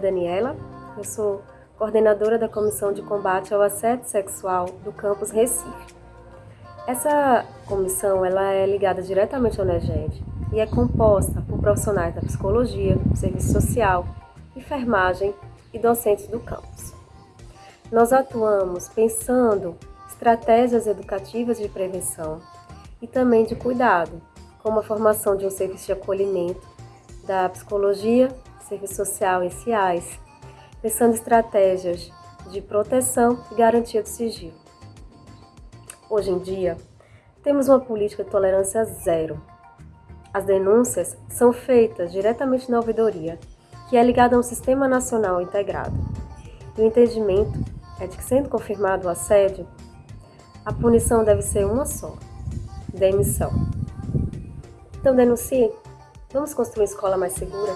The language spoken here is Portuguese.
Daniela, eu sou coordenadora da Comissão de Combate ao Assédio Sexual do campus Recife. Essa comissão ela é ligada diretamente ao NEGED e é composta por profissionais da psicologia, serviço social, enfermagem e docentes do campus. Nós atuamos pensando estratégias educativas de prevenção e também de cuidado, como a formação de um serviço de acolhimento da psicologia, serviço social e CIAS, pensando estratégias de proteção e garantia do sigilo. Hoje em dia, temos uma política de tolerância zero. As denúncias são feitas diretamente na ouvidoria, que é ligada a um sistema nacional integrado. E o entendimento é de que, sendo confirmado o assédio, a punição deve ser uma só: demissão. Então denuncie. Vamos construir uma escola mais segura?